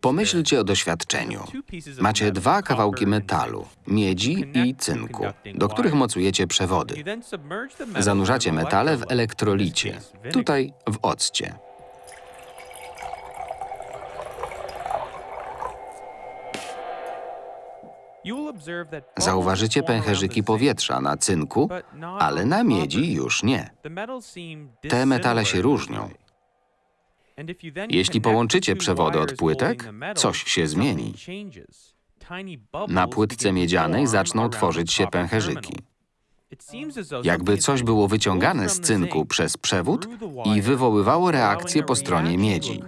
Pomyślcie o doświadczeniu. Macie dwa kawałki metalu, miedzi i cynku, do których mocujecie przewody. Zanurzacie metale w elektrolicie, tutaj w occie. Zauważycie pęcherzyki powietrza na cynku, ale na miedzi już nie. Te metale się różnią. Jeśli połączycie przewody od płytek, coś się zmieni. Na płytce miedzianej zaczną tworzyć się pęcherzyki. Jakby coś było wyciągane z cynku przez przewód i wywoływało reakcję po stronie miedzi.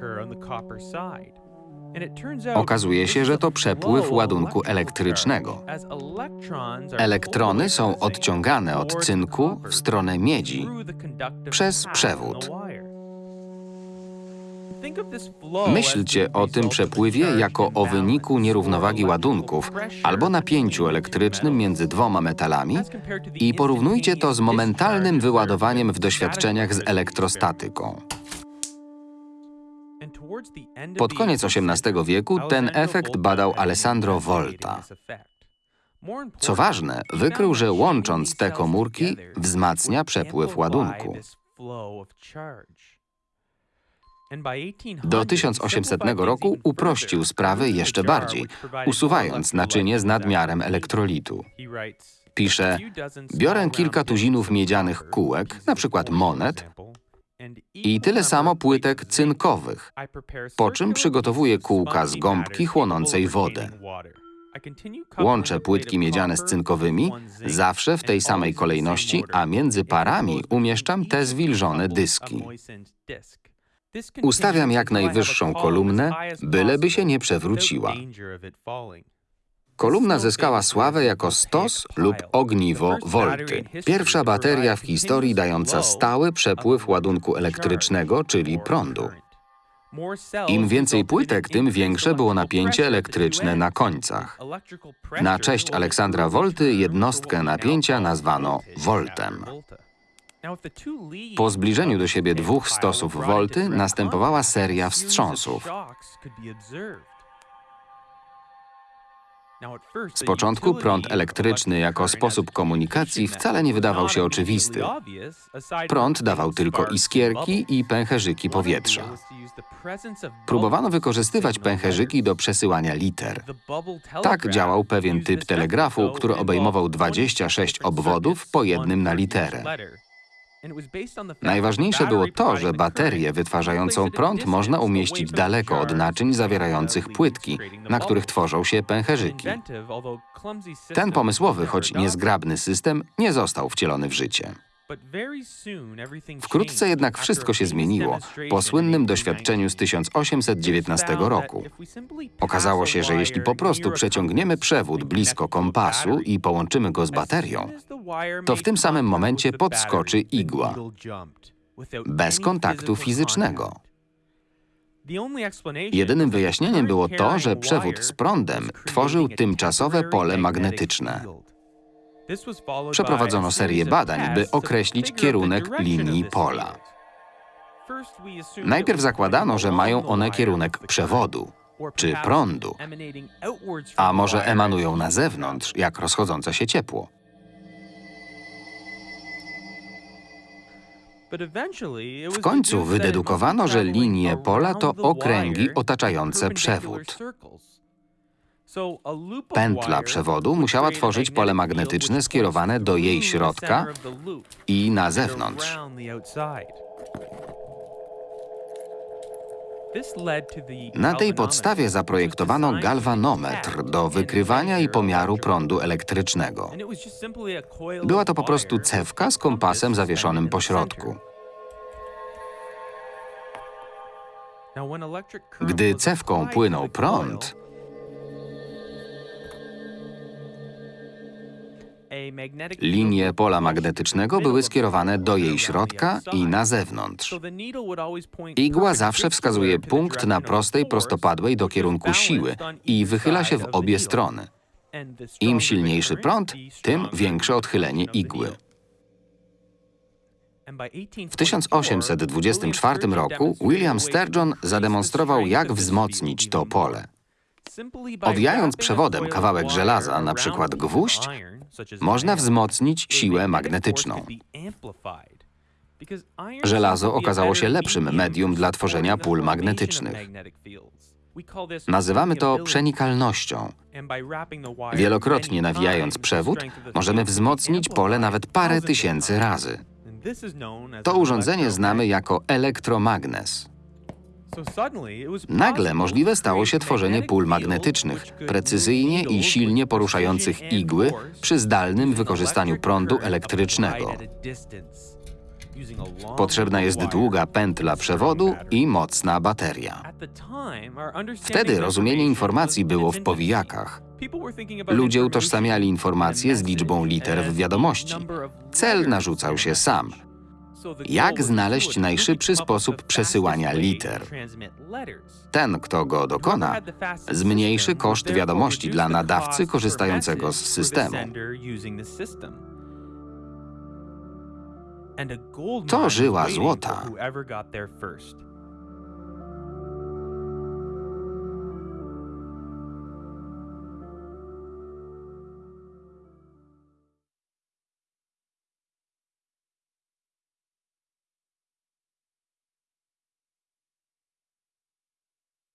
Okazuje się, że to przepływ ładunku elektrycznego. Elektrony są odciągane od cynku w stronę miedzi przez przewód. Myślcie o tym przepływie jako o wyniku nierównowagi ładunków albo napięciu elektrycznym między dwoma metalami i porównujcie to z momentalnym wyładowaniem w doświadczeniach z elektrostatyką. Pod koniec XVIII wieku ten efekt badał Alessandro Volta. Co ważne, wykrył, że łącząc te komórki wzmacnia przepływ ładunku. Do 1800 roku uprościł sprawę jeszcze bardziej, usuwając naczynie z nadmiarem elektrolitu. Pisze, biorę kilka tuzinów miedzianych kółek, na przykład monet, i tyle samo płytek cynkowych, po czym przygotowuję kółka z gąbki chłonącej wodę. Łączę płytki miedziane z cynkowymi, zawsze w tej samej kolejności, a między parami umieszczam te zwilżone dyski. Ustawiam jak najwyższą kolumnę, byleby się nie przewróciła. Kolumna zyskała sławę jako stos lub ogniwo Volty. Pierwsza bateria w historii dająca stały przepływ ładunku elektrycznego, czyli prądu. Im więcej płytek, tym większe było napięcie elektryczne na końcach. Na cześć Aleksandra Volty jednostkę napięcia nazwano voltem. Po zbliżeniu do siebie dwóch stosów volty następowała seria wstrząsów. Z początku prąd elektryczny jako sposób komunikacji wcale nie wydawał się oczywisty. Prąd dawał tylko iskierki i pęcherzyki powietrza. Próbowano wykorzystywać pęcherzyki do przesyłania liter. Tak działał pewien typ telegrafu, który obejmował 26 obwodów po jednym na literę. Najważniejsze było to, że baterię wytwarzającą prąd można umieścić daleko od naczyń zawierających płytki, na których tworzą się pęcherzyki. Ten pomysłowy, choć niezgrabny system nie został wcielony w życie. Wkrótce jednak wszystko się zmieniło po słynnym doświadczeniu z 1819 roku. Okazało się, że jeśli po prostu przeciągniemy przewód blisko kompasu i połączymy go z baterią, to w tym samym momencie podskoczy igła, bez kontaktu fizycznego. Jedynym wyjaśnieniem było to, że przewód z prądem tworzył tymczasowe pole magnetyczne. Przeprowadzono serię badań, by określić kierunek linii pola. Najpierw zakładano, że mają one kierunek przewodu czy prądu, a może emanują na zewnątrz, jak rozchodzące się ciepło. W końcu wydedukowano, że linie pola to okręgi otaczające przewód. Pętla przewodu musiała tworzyć pole magnetyczne skierowane do jej środka i na zewnątrz. Na tej podstawie zaprojektowano galwanometr do wykrywania i pomiaru prądu elektrycznego. Była to po prostu cewka z kompasem zawieszonym po środku. Gdy cewką płynął prąd, Linie pola magnetycznego były skierowane do jej środka i na zewnątrz. Igła zawsze wskazuje punkt na prostej prostopadłej do kierunku siły i wychyla się w obie strony. Im silniejszy prąd, tym większe odchylenie igły. W 1824 roku William Sturgeon zademonstrował, jak wzmocnić to pole. Owijając przewodem kawałek żelaza, na przykład gwóźdź, można wzmocnić siłę magnetyczną. Żelazo okazało się lepszym medium dla tworzenia pól magnetycznych. Nazywamy to przenikalnością. Wielokrotnie nawijając przewód, możemy wzmocnić pole nawet parę tysięcy razy. To urządzenie znamy jako elektromagnes. Nagle możliwe stało się tworzenie pól magnetycznych, precyzyjnie i silnie poruszających igły przy zdalnym wykorzystaniu prądu elektrycznego. Potrzebna jest długa pętla przewodu i mocna bateria. Wtedy rozumienie informacji było w powijakach. Ludzie utożsamiali informacje z liczbą liter w wiadomości. Cel narzucał się sam. Jak znaleźć najszybszy sposób przesyłania liter? Ten, kto go dokona, zmniejszy koszt wiadomości dla nadawcy korzystającego z systemu. To żyła złota.